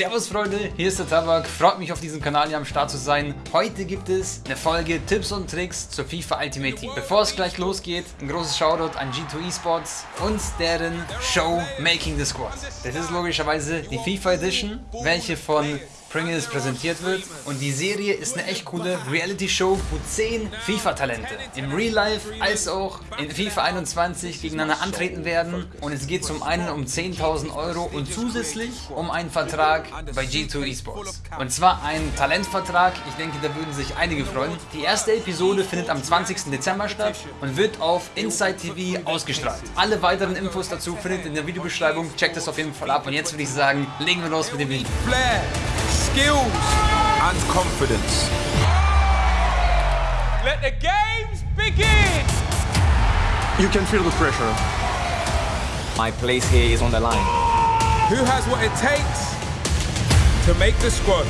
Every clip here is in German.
Servus Freunde, hier ist der Tabak, freut mich auf diesem Kanal hier am Start zu sein. Heute gibt es eine Folge Tipps und Tricks zur FIFA Ultimate Team. Bevor es gleich losgeht, ein großes Shoutout an G2 Esports und deren Show Making the Squad. Das ist logischerweise die FIFA Edition, welche von Pringles präsentiert wird. Und die Serie ist eine echt coole Reality-Show, wo 10 FIFA-Talente im Real Life als auch in FIFA 21 gegeneinander antreten werden. Und es geht zum einen um 10.000 Euro und zusätzlich um einen Vertrag bei G2 Esports. Und zwar ein Talentvertrag, ich denke, da würden sich einige freuen. Die erste Episode findet am 20. Dezember statt und wird auf Inside TV ausgestrahlt. Alle weiteren Infos dazu findet ihr in der Videobeschreibung. Checkt es auf jeden Fall ab. Und jetzt würde ich sagen, legen wir los mit dem Video skills and confidence. Let the games begin! You can feel the pressure. My place here is on the line. Who has what it takes to make the squad?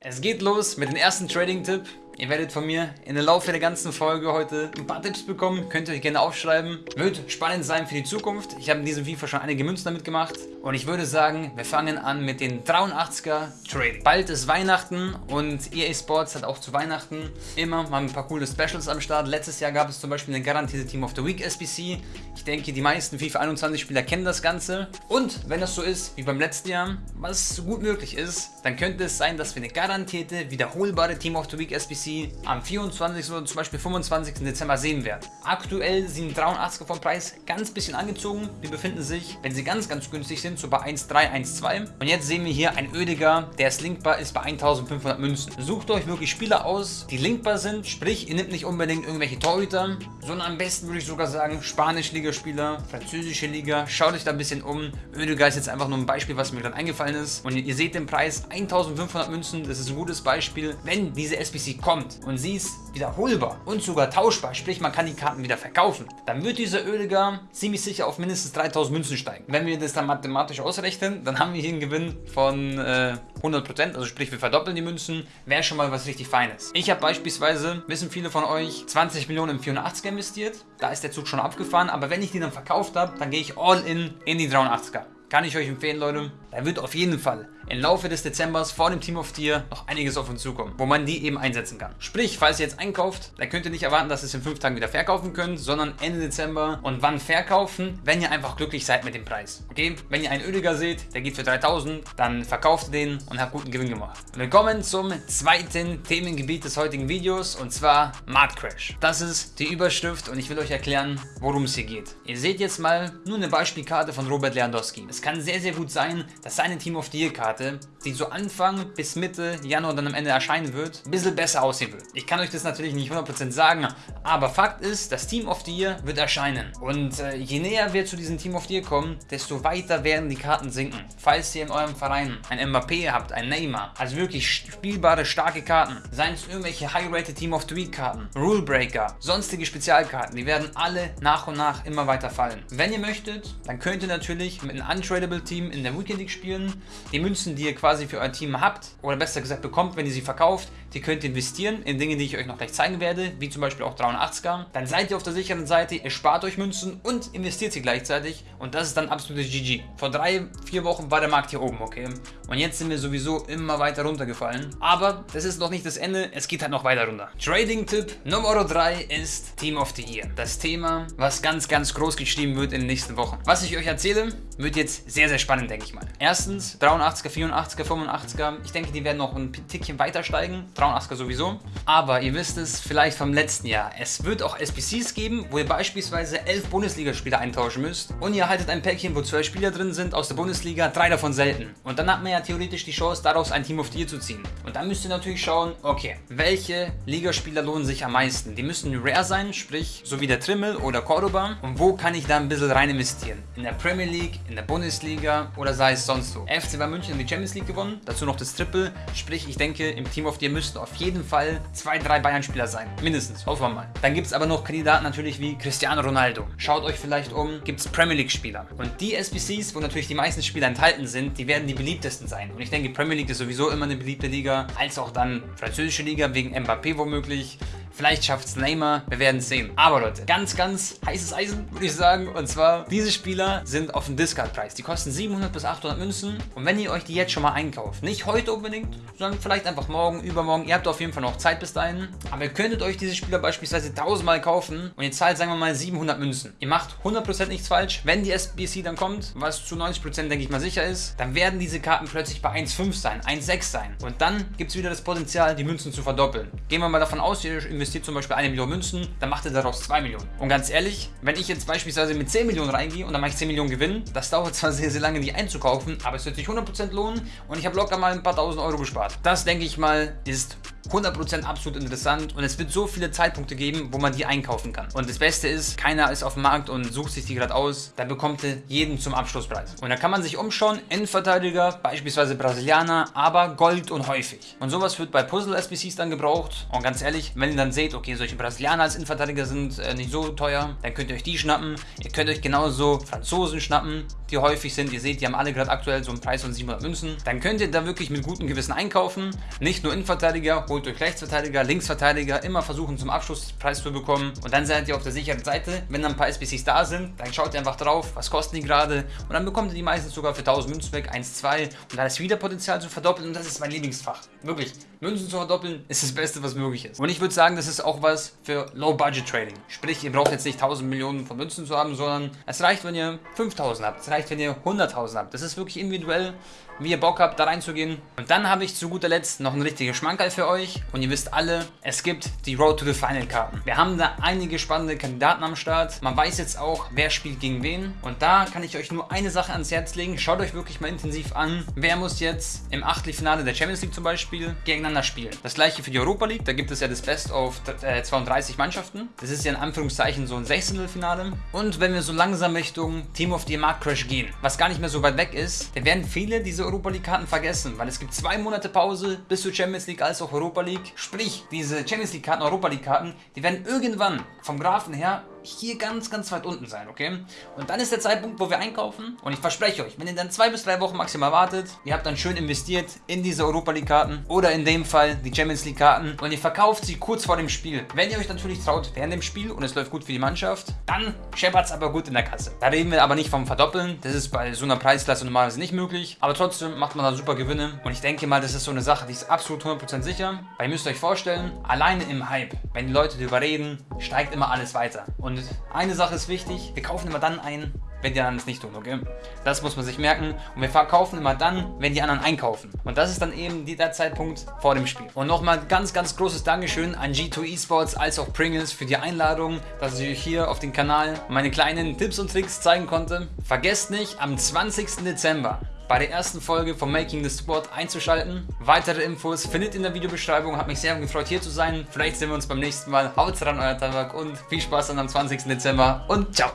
Es geht los mit dem ersten Trading-Tipp. Ihr werdet von mir in der Laufe der ganzen Folge heute ein paar Tipps bekommen. Könnt ihr euch gerne aufschreiben. Wird spannend sein für die Zukunft. Ich habe in diesem FIFA schon einige Münzen damit gemacht. Und ich würde sagen, wir fangen an mit den 83er Trading. Bald ist Weihnachten und EA Sports hat auch zu Weihnachten immer mal ein paar coole Specials am Start. Letztes Jahr gab es zum Beispiel eine garantierte Team of the Week SBC. Ich denke, die meisten FIFA 21 Spieler kennen das Ganze. Und wenn das so ist wie beim letzten Jahr, was gut möglich ist, dann könnte es sein, dass wir eine garantierte, wiederholbare Team of the Week SBC am 24. oder zum Beispiel 25. Dezember sehen werden. Aktuell sind 83er vom Preis ganz bisschen angezogen. Die befinden sich, wenn sie ganz, ganz günstig sind, so bei 1,3, 1,2. Und jetzt sehen wir hier ein Ödiger, der ist linkbar, ist bei 1500 Münzen. Sucht euch wirklich Spieler aus, die linkbar sind, sprich, ihr nehmt nicht unbedingt irgendwelche Torhüter, sondern am besten würde ich sogar sagen, Spanisch-Liga-Spieler, französische Liga, schaut euch da ein bisschen um. Ödiger ist jetzt einfach nur ein Beispiel, was mir gerade eingefallen ist. Und ihr seht den Preis, 1500 Münzen, das ist ein gutes Beispiel. Wenn diese SBC kommt, kommt und sie ist wiederholbar und sogar tauschbar, sprich man kann die Karten wieder verkaufen, dann wird dieser Öliger ziemlich sicher auf mindestens 3000 Münzen steigen. Wenn wir das dann mathematisch ausrechnen, dann haben wir hier einen Gewinn von äh, 100%, also sprich wir verdoppeln die Münzen, wäre schon mal was richtig Feines. Ich habe beispielsweise, wissen viele von euch, 20 Millionen im 84er investiert, da ist der Zug schon abgefahren, aber wenn ich die dann verkauft habe, dann gehe ich all in in die 83er. Kann ich euch empfehlen, Leute. Da wird auf jeden Fall im Laufe des Dezembers vor dem Team of Tier noch einiges auf uns zukommen, wo man die eben einsetzen kann. Sprich, falls ihr jetzt einkauft, dann könnt ihr nicht erwarten, dass ihr es in 5 Tagen wieder verkaufen könnt, sondern Ende Dezember und wann verkaufen, wenn ihr einfach glücklich seid mit dem Preis. Okay, wenn ihr einen Öliger seht, der geht für 3000, dann verkauft den und habt guten Gewinn gemacht. Willkommen zum zweiten Themengebiet des heutigen Videos und zwar Markt Crash. Das ist die Überschrift und ich will euch erklären, worum es hier geht. Ihr seht jetzt mal nur eine Beispielkarte von Robert Lewandowski. Es kann sehr, sehr gut sein, dass seine Team of Year Karte, die so Anfang bis Mitte Januar dann am Ende erscheinen wird, ein bisschen besser aussehen wird. Ich kann euch das natürlich nicht 100% sagen, aber Fakt ist, das Team of the Year wird erscheinen. Und äh, je näher wir zu diesem Team of the Year kommen, desto weiter werden die Karten sinken. Falls ihr in eurem Verein ein Mbappé habt, ein Neymar, also wirklich spielbare, starke Karten, seien es irgendwelche High-Rated Team of the Week Karten, Rule Breaker, sonstige Spezialkarten, die werden alle nach und nach immer weiter fallen. Wenn ihr möchtet, dann könnt ihr natürlich mit einem Untradable Team in der Weekend League spielen. Die Münzen, die ihr quasi für euer Team habt, oder besser gesagt bekommt, wenn ihr sie verkauft, die könnt ihr investieren in Dinge, die ich euch noch gleich zeigen werde, wie zum Beispiel auch 83er. Dann seid ihr auf der sicheren Seite, ihr spart euch Münzen und investiert sie gleichzeitig und das ist dann absolutes GG. Vor drei, vier Wochen war der Markt hier oben, okay? Und jetzt sind wir sowieso immer weiter runtergefallen. Aber das ist noch nicht das Ende, es geht halt noch weiter runter. Trading-Tipp Nummer 3 ist Team of the Year. Das Thema, was ganz, ganz groß geschrieben wird in den nächsten Wochen. Was ich euch erzähle, wird jetzt sehr, sehr spannend, denke ich mal. Erstens 83er, 84er, 85er. Ich denke, die werden noch ein Tickchen weiter steigen. 83er sowieso. Aber ihr wisst es vielleicht vom letzten Jahr. Es wird auch SBCs geben, wo ihr beispielsweise 11 Bundesligaspieler eintauschen müsst. Und ihr haltet ein Päckchen, wo 12 Spieler drin sind aus der Bundesliga, drei davon selten. Und dann hat man ja theoretisch die Chance, daraus ein Team of the Year zu ziehen. Und dann müsst ihr natürlich schauen, okay, welche Ligaspieler lohnen sich am meisten? Die müssen rare sein, sprich so wie der Trimmel oder Cordoba. Und wo kann ich da ein bisschen rein investieren? In der Premier League, in der Bundesliga oder sei es sonst so. FC Bayern München hat die Champions League gewonnen, dazu noch das Triple, sprich ich denke im Team of Year müssten auf jeden Fall zwei, drei Bayern-Spieler sein. Mindestens, hoffen wir mal. Dann gibt es aber noch Kandidaten natürlich wie Cristiano Ronaldo. Schaut euch vielleicht um, gibt es Premier League-Spieler. Und die SBCs, wo natürlich die meisten Spieler enthalten sind, die werden die beliebtesten sein. Und ich denke, Premier League ist sowieso immer eine beliebte Liga, als auch dann französische Liga wegen Mbappé womöglich. Vielleicht schafft es Neymar, wir werden es sehen. Aber Leute, ganz, ganz heißes Eisen, würde ich sagen. Und zwar, diese Spieler sind auf dem Discard-Preis. Die kosten 700 bis 800 Münzen. Und wenn ihr euch die jetzt schon mal einkauft, nicht heute unbedingt, sondern vielleicht einfach morgen, übermorgen, ihr habt auf jeden Fall noch Zeit bis dahin. Aber ihr könntet euch diese Spieler beispielsweise 1000 Mal kaufen und ihr zahlt, sagen wir mal, 700 Münzen. Ihr macht 100% nichts falsch. Wenn die SBC dann kommt, was zu 90% denke ich mal sicher ist, dann werden diese Karten plötzlich bei 1,5 sein, 1,6 sein. Und dann gibt es wieder das Potenzial, die Münzen zu verdoppeln. Gehen wir mal davon aus, ihr investiert zum Beispiel eine Million Münzen, dann macht ihr daraus 2 Millionen. Und ganz ehrlich, wenn ich jetzt beispielsweise mit 10 Millionen reingehe und dann mache ich 10 Millionen Gewinn, das dauert zwar sehr, sehr lange, die einzukaufen, aber es wird sich 100% lohnen und ich habe locker mal ein paar tausend Euro gespart. Das denke ich mal ist 100% absolut interessant und es wird so viele Zeitpunkte geben, wo man die einkaufen kann. Und das Beste ist, keiner ist auf dem Markt und sucht sich die gerade aus, dann bekommt ihr jeden zum Abschlusspreis. Und da kann man sich umschauen, Innenverteidiger, beispielsweise Brasilianer, aber Gold und häufig. Und sowas wird bei Puzzle-SBCs dann gebraucht und ganz ehrlich, wenn ihr dann seht, okay, solche Brasilianer als Innenverteidiger sind äh, nicht so teuer, dann könnt ihr euch die schnappen. Ihr könnt euch genauso Franzosen schnappen, die häufig sind. Ihr seht, die haben alle gerade aktuell so einen Preis von 700 Münzen. Dann könnt ihr da wirklich mit gutem Gewissen einkaufen. Nicht nur Innenverteidiger, holt euch Rechtsverteidiger, Linksverteidiger, immer versuchen zum Abschlusspreis zu bekommen. Und dann seid ihr auf der sicheren Seite. Wenn dann ein paar SBCs da sind, dann schaut ihr einfach drauf, was kosten die gerade. Und dann bekommt ihr die meistens sogar für 1000 Münzen weg, 1, 2. Und da ist wieder Potenzial zu verdoppeln. Und das ist mein Lieblingsfach. Wirklich. Münzen zu verdoppeln ist das Beste, was möglich ist. Und ich würde sagen, das ist auch was für Low-Budget-Trading. Sprich, ihr braucht jetzt nicht 1000 Millionen von Münzen zu haben, sondern es reicht, wenn ihr 5000 habt. Reicht, wenn ihr 100.000 habt. Das ist wirklich individuell, wie ihr Bock habt, da reinzugehen. Und dann habe ich zu guter Letzt noch einen richtigen Schmankerl für euch. Und ihr wisst alle, es gibt die Road to the Final Karten. Wir haben da einige spannende Kandidaten am Start. Man weiß jetzt auch, wer spielt gegen wen. Und da kann ich euch nur eine Sache ans Herz legen. Schaut euch wirklich mal intensiv an. Wer muss jetzt im Achtelfinale der Champions League zum Beispiel gegeneinander spielen? Das gleiche für die Europa League. Da gibt es ja das Best of 32 Mannschaften. Das ist ja in Anführungszeichen so ein Sechzehntelfinale. Und wenn wir so langsam Richtung Team of the Mark Crash gehen, was gar nicht mehr so weit weg ist, dann werden viele diese Europa League Karten vergessen, weil es gibt zwei Monate Pause bis zur Champions League als auch Europa League. Sprich, diese Champions League Karten, Europa League Karten, die werden irgendwann vom Graphen her hier ganz, ganz weit unten sein, okay? Und dann ist der Zeitpunkt, wo wir einkaufen und ich verspreche euch, wenn ihr dann zwei bis drei Wochen maximal wartet, ihr habt dann schön investiert in diese Europa League Karten oder in dem Fall die Champions League Karten und ihr verkauft sie kurz vor dem Spiel. Wenn ihr euch natürlich traut während dem Spiel und es läuft gut für die Mannschaft, dann scheppert es aber gut in der Kasse. Da reden wir aber nicht vom Verdoppeln, das ist bei so einer Preisklasse normalerweise nicht möglich, aber trotzdem macht man da super Gewinne und ich denke mal, das ist so eine Sache, die ist absolut 100% sicher, weil ihr müsst euch vorstellen, alleine im Hype, wenn die Leute darüber reden, steigt immer alles weiter und eine Sache ist wichtig, wir kaufen immer dann ein, wenn die anderen es nicht tun, okay? Das muss man sich merken. Und wir verkaufen immer dann, wenn die anderen einkaufen. Und das ist dann eben der Zeitpunkt vor dem Spiel. Und nochmal ganz, ganz großes Dankeschön an G2 Esports als auch Pringles für die Einladung, dass ich euch hier auf dem Kanal meine kleinen Tipps und Tricks zeigen konnte. Vergesst nicht, am 20. Dezember bei der ersten Folge von Making the Sport einzuschalten. Weitere Infos findet in der Videobeschreibung. Hat mich sehr gefreut hier zu sein. Vielleicht sehen wir uns beim nächsten Mal. Haut rein, euer Tabak und viel Spaß dann am 20. Dezember und ciao.